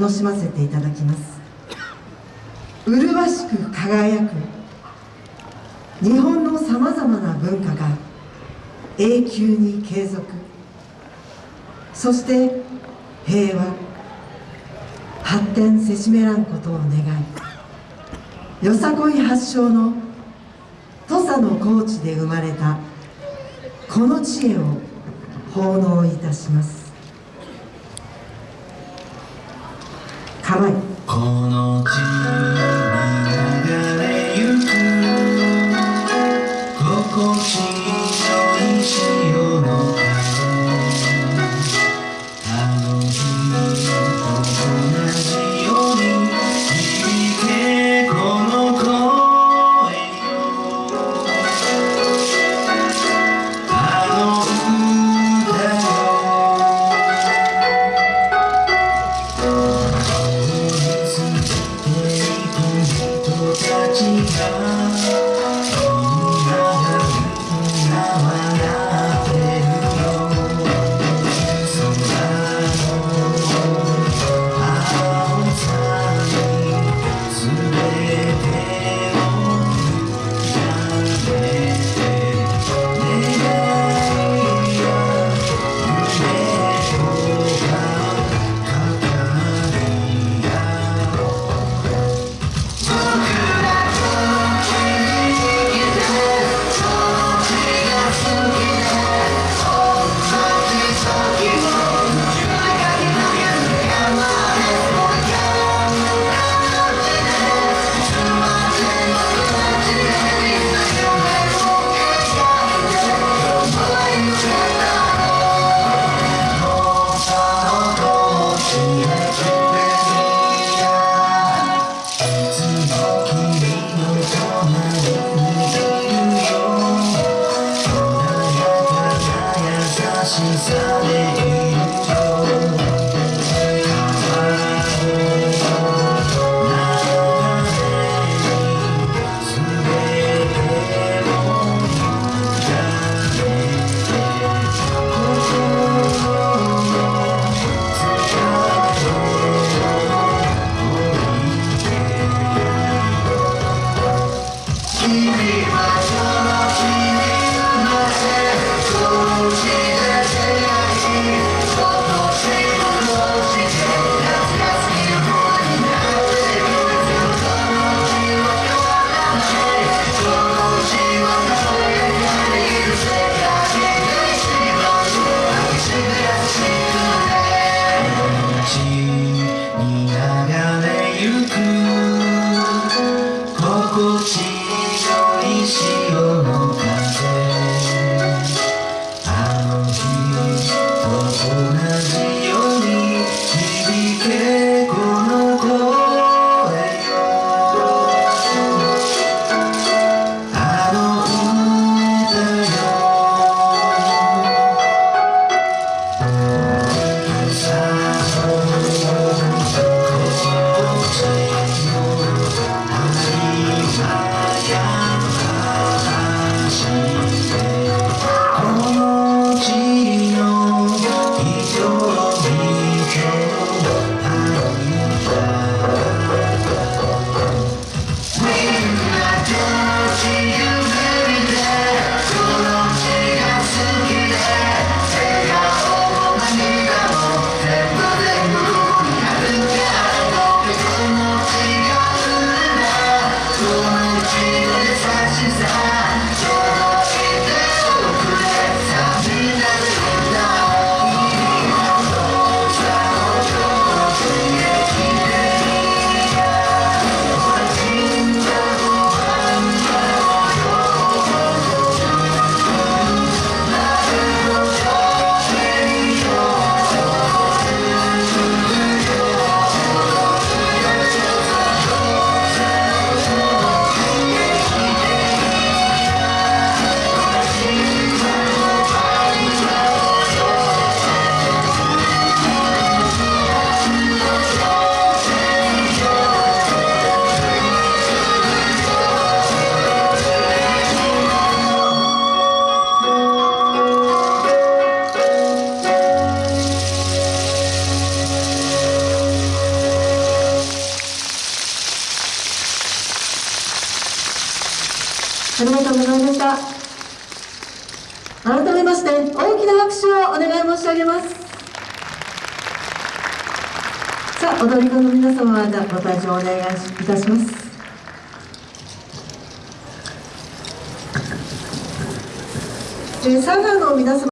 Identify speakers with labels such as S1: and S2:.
S1: 楽しませていただきます。麗しく輝く日本のさまざまな文化が永久に継続。そして平和。発展せしめらんことを願いよさこい発祥の土佐の高地で生まれたこの知恵を奉納いたします。辛い。
S2: このあ
S1: りがとうございました。改めまして大きな拍手をお願い申し上げます。さあ踊り子の皆様はご退場お願いいたします。えー佐賀の皆様